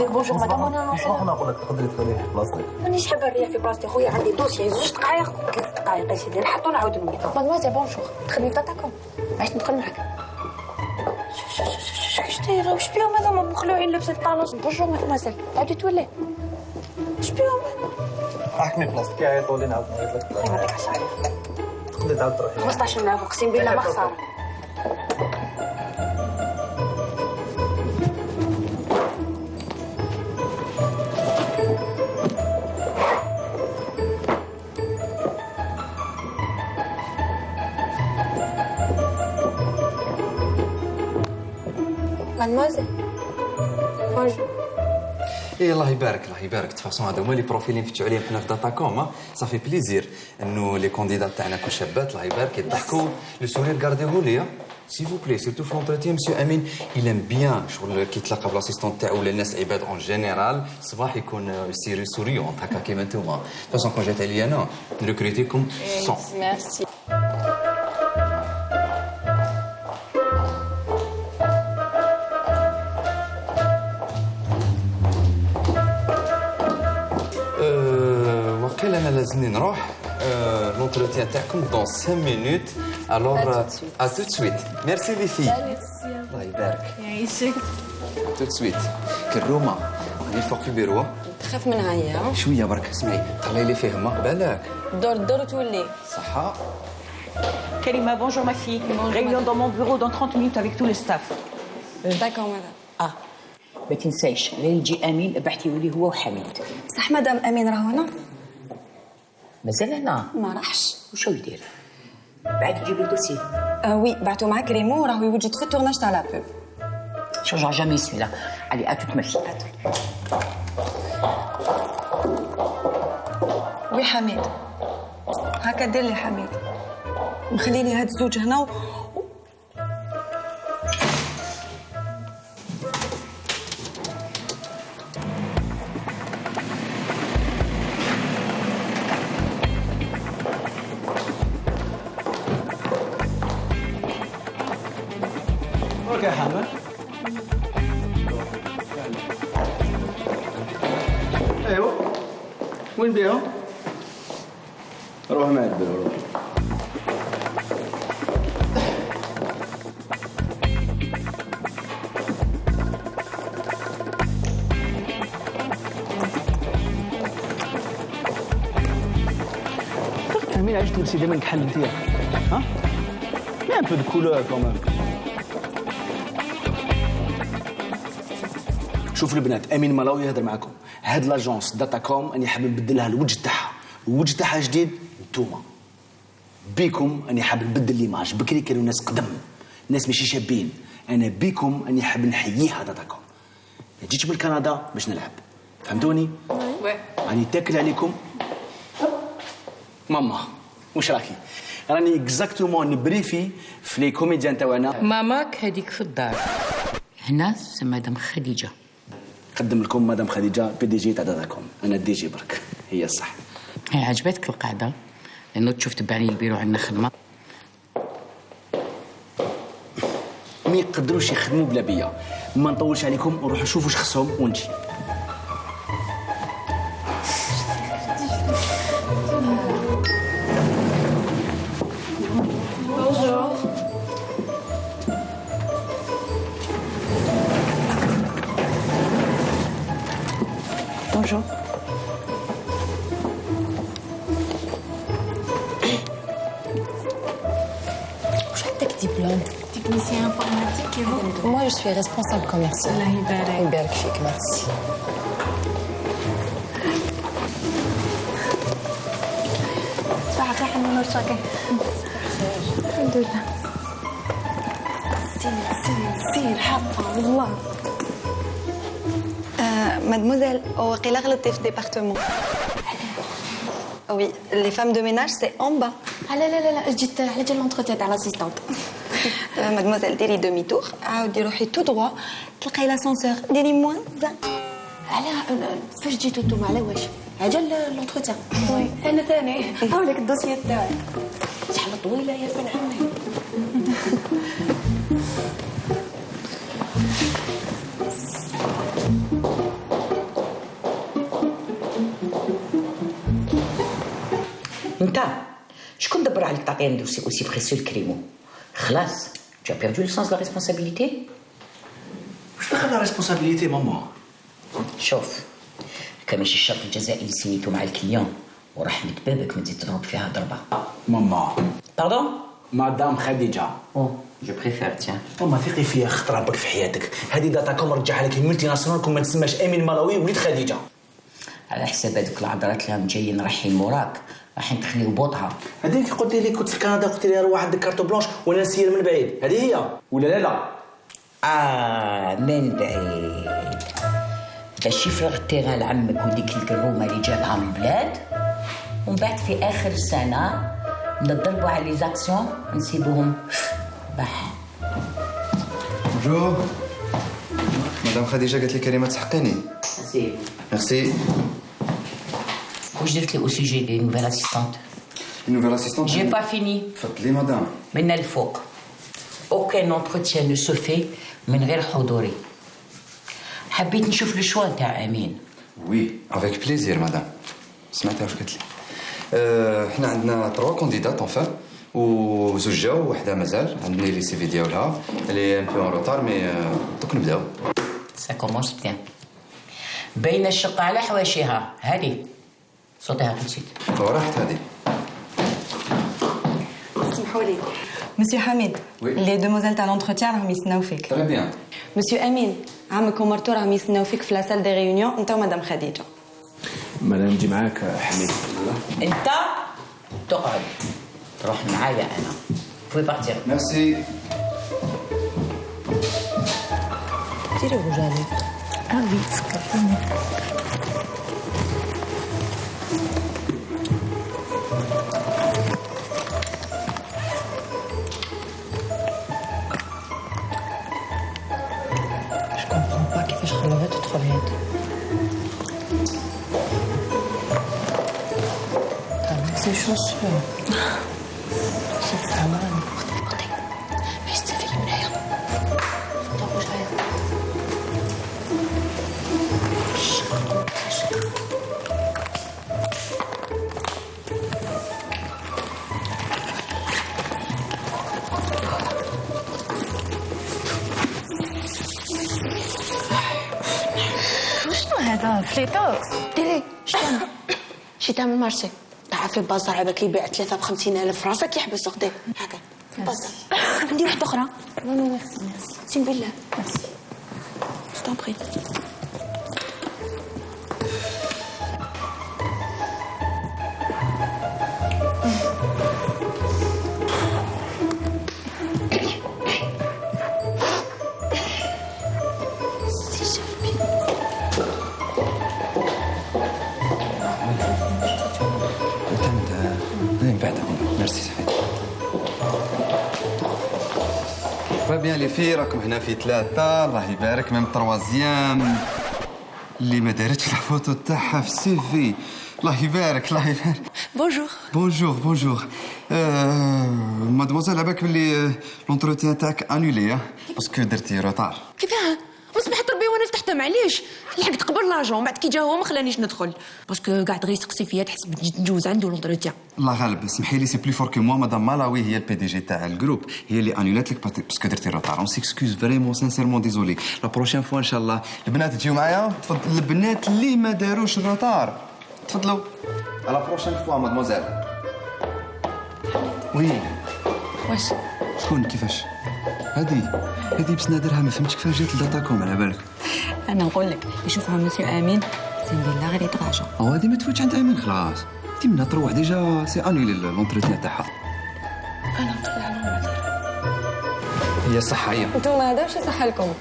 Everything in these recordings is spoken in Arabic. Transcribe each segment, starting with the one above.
هذيك bonjour madame وأنا نوصل. نقول لك تقدري تخليه في بلاصتك. مانيش حابه نريح في بلاصتي خويا؟ عندي dossier زوج دقائق ثلاث دقائق يا سيدي نحط ونعاود نولي mademoiselle bonjour تخدمي في داتاكم علاش ندخل معك اش دايره واش بيهم هذوما مخلوعين لابسين ال talons bonjour mademoiselle عاودي تولي. اش بيهم احكمي بلاصتك. يعيطوا لي نعاود نعيط لك. تقدري تعاود تروحي؟ 15 عام أقسم بالله ما خساره mademoiselle bonjour إيه الله يبارك الله يبارك de toute façon هذا هما les profils اللي نفتحوا عليهم حنا في داتاكوم ça fait plaisir انه les candidates تاعنا كل شابات الله يبارك يضحكوا le sourire gardez-le ليا s'il vous plaît surtout في l'entretien monsieur امين il aime bien شغل كي تلاقى ب l'assistante تاعو ولا الناس العباد en général صباح يكون sourire souriant هكا كيما نتوما façon كون جات عليا أنا ن recruter كم 100 ميرسي لازمني نروح l'entretien تاعكم donc 5 minutes alors à tout de suite merci les filles الله يبارك يعيشك tout de suite كرومه راني فوق في بيرو تخاف منها هي شوية برك اسمعي طلعي les filles ما بالك دور دور وتولي صحه Karima, bonjour ma fille. Réunion dans mon bureau dans 30 minutes avec tout le staff. d'accord madame آه ما تنساش غير يجي امين ابعتيه لي هو وحميد صح مدام امين راه هنا مازال هنا. ما راحش. وشو يدير؟ بعد يجيب ال dossier. آه oui بعتو مع كريمو راهو يوجد في ال tournage تاع la pub شجع جامي سويلا علي أتو تمشي. oui حميد. هكا دير لي حميد. مخلي لي هاد الزوج هنا و... روح ما يدبر روح. فاهمين علاش تلبسي دائما كحل انت ها؟ mais un peu de couleur quand même شوفوا البنات أمين ملاوي يهضر معكم. هاد l'agence داتا كوم أني حاب نبدلها الوجه تاعها. الوجه تاعها جديد. نتوما بيكم أني حاب نبدل l'image بكري كانوا ناس قدم ناس ماشي شابين. أنا بيكم أني حاب نحييها داتا كوم جيت من كندا باش نلعب. فهمتوني؟ راني تاكل عليكم. ماما واش راكي؟ راني exactement ن briefer في les comédiens تاعنا ماماك هذيك في الدار. هنا مدام خديجة. نقدم لكم مدام خديجة PDG تاع داتا كوم أنا DG برك. هي الصح. هي عجبتك القاعدة؟ لأنه تشوف تبعني البيرو عندنا خدمة. ما يقدروش يخدموا بلا بيا. ما نطولش عليكم نروحوا نشوفوا واش خصهم ونجي. واش عندك diplôme technicien informatique يا Moi, je suis responsable commercial. الله يبارك يبارك فيك merci. صباحك يا حنون وشاكي الحمد لله سير سير سير حقا والله مادموزيل وقيلا غلطتي في ال département oui les femmes de ménage c'est en bas لا لا لا لا جيت على جال l'entretien تاع l'assistante mademoiselle ديري demi-tour عاودي روحي tout droit تلقاي l'ascenseur dites-moi على فاش جيتو نتوما على واش عجل l'entretien أنا ثاني هاولك ال dossier تاعي شحال طويله يا بن عمي على تعطيني dossier aussi précieux ل كريمو خلاص tu as perdu le sens de la responsabilité? واش دخل responsabilité ماما شوف كان ماشي الشرط الجزائي اللي سميتو مع ال client ورحمة بابك ما تزيد تضرب فيها ضربة ماما pardon madame خديجه oh je préfère tiens ماما ثقي فيا خطر ربك في حياتك هذه داتاكوم رجعها لك multinationale كون ما تسماش امين ملاوي وليد خديجه على حساب هذوك العذرات اللي راهم جايين رايحين موراك رايحين تخليو بوطها هذيك قلت لي كنت في كندا قلت لي روح عندك carte blanche وأنا نسير من بعيد. هذه هي. ولا لا لا. آه من بعيد باش يفرغ ال terrain لعمك وديك القرومه اللي جابها من البلاد ومن بعد في آخر السنة نضربوا على les actions نسيبوهم بح bonjour مدام خديجة قالت لي كريمه تحقيني زين ميرسي. واش درت لي au sujet des nouvelles assistantes nouvelles assistantes j'ai pas fini تفضلي مدام من الفوق aucun entretien ne se fait من غير حضوري حبيت نشوف le choix تاع امين oui avec plaisir مدام سمعتها واش قالت لي أه، حنا عندنا trois candidates enfin وزوج جاو وحده مازال عندنا les CV ديالها اللي un peu en retard mais أه، دوك نبداو ça commence bien باينه الشقه على حواشيها هذه tout de suite وراحت هذه. اسمحوا لي مسيو حميد. les demoiselles تاع l'entretien راهم يستناو فيك très bien monsieur امين عمك ومرتو راهم يستناو فيك في la salle de réunion انت ومدام خديجه مالا نجي معاك حميد انت تقعد روح معايا أنا بوي بارتير ميرسي ديري رجالي آه وي سكر Je vais aux toilettes. T'as ah, mis ses chaussures. C'est pas. هذا فليتوكس. ديري شتعمل شي تعمل مارشي تعرف البازار عباك يبيع ثلاثة بخمسين ألف. راسك يحبس أختي. هكا. البازار عندي واحدة أخرى. نو نو ميرسي ميرسي بالله ميرسي جو bien les filles راكم هنا في ثلاثة. الله يبارك même troisième. اللي ما دارتش الفوتو تاعها في ال CV. الله يبارك الله يبارك. bonjour bonjour bonjour mademoiselle عباك بلي l'entretien تاعك annulé parce que درتي retard كيفاه لتحت معليش لحقت قبل l'agent بعد كي جا هو ما خلانيش ندخل. parce que قاعد غير يسقسي فيا تحس بجي نجوز عنده l'entretien الله غالب اسمحي لي c'est plus fort que moi مدام مالاوي هي ال PDG تاع ال groupe هي اللي annulات لك parce que درتي retard on s'excuse vraiment sincèrement désolé la prochaine fois ان شاء الله البنات تجيو معايا تفضل البنات اللي ما داروش ال retard تفضلوا على prochaine fois mademoiselle oui واش شكون كيفاش هذه هذه بس نادرها ما فهمتش كيفاش جات ل Datacom على بالك أنا نقول لك يشوفها مسيو آمين. سين بالله غير يتراجع أو هذه ما تفوتش عند آمين خلاص. انت منها تروح déjà c'est annulé l'entretien تاعها. أنا المدير هي صح هي أنتم هذا واش يصح لكم.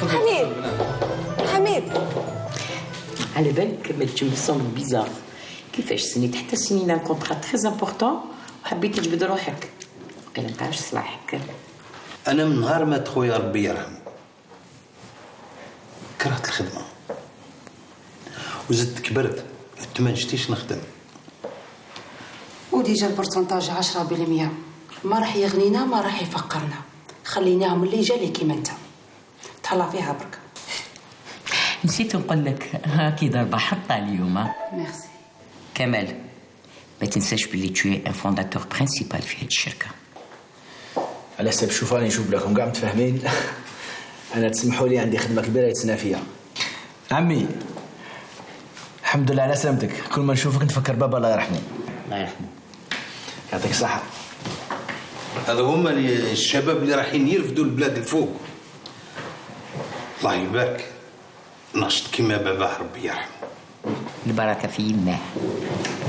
حميد. حميد. على بالك ما تجي c'est bizarre. كيفاش signيت؟ حتى signينا contrat très important وحبيت تجبد روحك. ما نلقاش صلاحك. أنا من نهار مات خويا ربي يرحم كرهت الخدمة. وزدت كبرت. قلت ما نشتيش نخدم. و déjà ال pourcentage 10% ما راح يغنينا ما راح يفقرنا. خليناهم اللي جالي كيما انت. تهلا فيها برك. نسيت نقول لك هاكي ضربة حطة اليوم. ميرسي. كمال ما تنساش باللي tu es un fondateur principal في هذه الشركة. على حساب شوف راني نشوف لكم كاع متفاهمين. أنا تسمحوا لي عندي خدمة كبيرة يتسنى فيها. عمي الحمد لله على سلامتك. كل ما نشوفك نتفكر بابا الله يرحمه. الله يرحمه. يعطيك الصحة. هذا هما الشباب اللي رايحين يرفدوا البلاد الفوق الله يبارك. نشط كيما باباه ربي يرحمه. البركة في يماه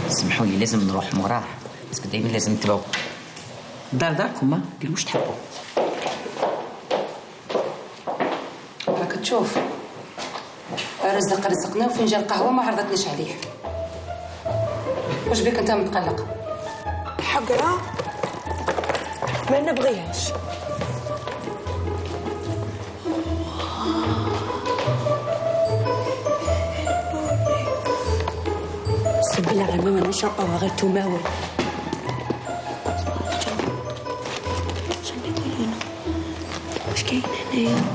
سمحوا لي لازم نروح موراه. بس دايما لازم نتبعوا دار داركم ها ديروا واش تحبوا. تشوف رزق رزقنا وفنجان قهوه ما عرضتنيش عليه. واش بك انت متقلق؟ حقرة؟ ما نبغيهاش. سب الله على ماما نشرب أو غير تماول واش كاين هنايا؟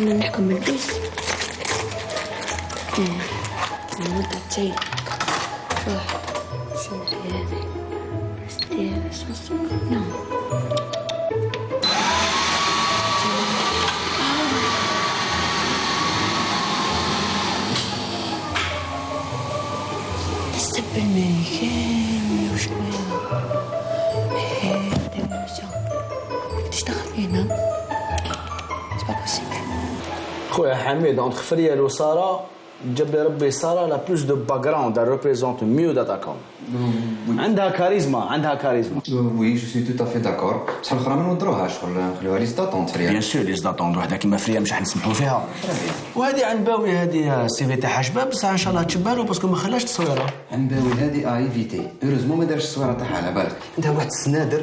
الصرفة طيب بس كنا نحكم من البيس إيه المدة الجاية روح شنو هذه ستي خويا حميد اونتر فريال وساره جاب لي ربي ساره لا بلوس دو باك جراوند représente mieux داتاكوم عندها كاريزما عندها كاريزما وي جو سوي تو افي داكور بصح الاخرى ما نودروهاش ولا نخليوها ليست داتونت بيان فريا سور ليز داتوند وحده كيما فريا مش حنسمحوا فيها وهذه عن باوي هذه السي في تاعها شباب بصح ان شاء الله تشبالو باسكو ما خلاش تصويره عنباوي هذه ايفيتي هوريزمون ما دارش الصويره تاعها على بالك عندها واحد السنادر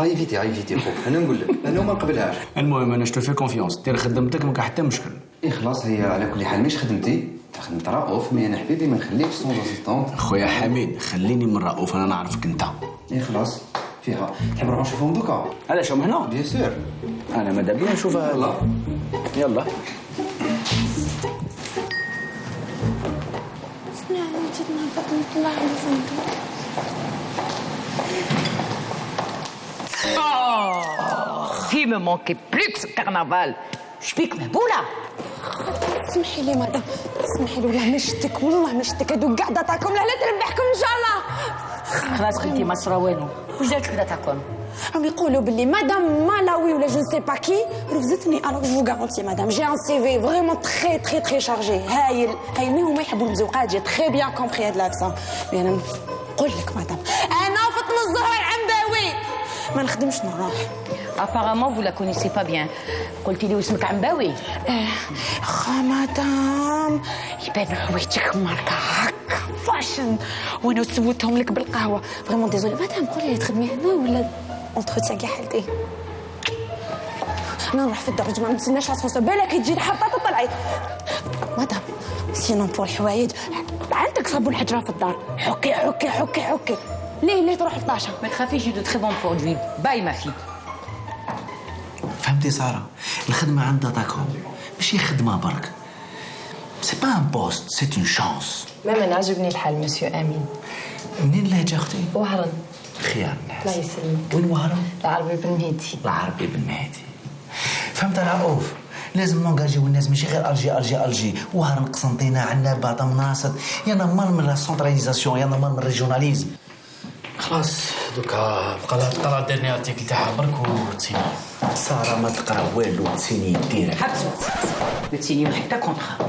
ايفيتي ايفيتي خوك. أنا نقول لك أنا ما نقبلهاش. المهم أنا شتو في كونفيونس دير خدمتك ما حتى مشكل. اي خلاص هي على كل حال مش خدمتي. خدمت رؤوف mais أنا حبيبي ما نخليكش sans assistante خويا حميد خليني من رؤوف أنا نعرفك أنت. اي خلاص. فيها. تحب نروح نشوفهم دوكا؟ علاش هم هنا؟ bien sûr أنا ماذا بيا نشوفها. يلا. يلا. فيه me manquait plus que ce carnaval. شبيك مهبوله اسمحي لي مدام اسمحي لي والله ما شتك والله ما شتك هادو كاع Datacom لا تربحكم إن شاء الله. خلاص بنتي ما صرا والو. واش دارت لك Datacom راهم يقولوا باللي مدام مالاوي ولا je sais pas qui refusاتني alors je garantis مدام j'ai un CV vraiment très très très chargé هايل هايل mais هما يحبوا المزوقات؟ j'ai très bien compris هاد l'accent mais أنا نقول لك مدام ما نخدمش نروح. Apparemment vous la connaissez pas bien. قلتي لي واسمك عنباوي. خا مدام. يبان حوايجك ماركة هكا fashion. وأنا سويتهم لك بالقهوة؟ vraiment désolé مدام قولي لي تخدمي هنا ولا entretien كاع حالتي؟ أنا نروح في الدرج ما نتسناش على بالك تجي الحبطه تطلعي. مدام sinon pour الحوايج عندك صابون الحجره في الدار. حكي حكي حكي حكي. ليه ليه تروح لطاشا ما تخافيش دو تري بون برودوي باي ما في فهمتي سارة؟ الخدمة عند داتاكوم ماشي خدمة برك. سي با ان بوست سي اون شانس ماما عجبني الحال مسيو آمين. منين لهجه أختي وهرن خيار الله يسلمك. وين وهران؟ العربي بن مهدي. العربي بن مهدي. فهمت العروف لازم نونجاجيو الناس ماشي غير ألجي ألجي ألجي. وهران قسنطينة عندنا باطا مناصد y'en a marre من la centralisation y'en a marre من ال régionalisme خلاص دوكا بقى لها تقرا dernier article تاعها برك وتسيني. سارة ما تقرأ والو تسيني direct. حبسوا ما تسينيو حتى contrat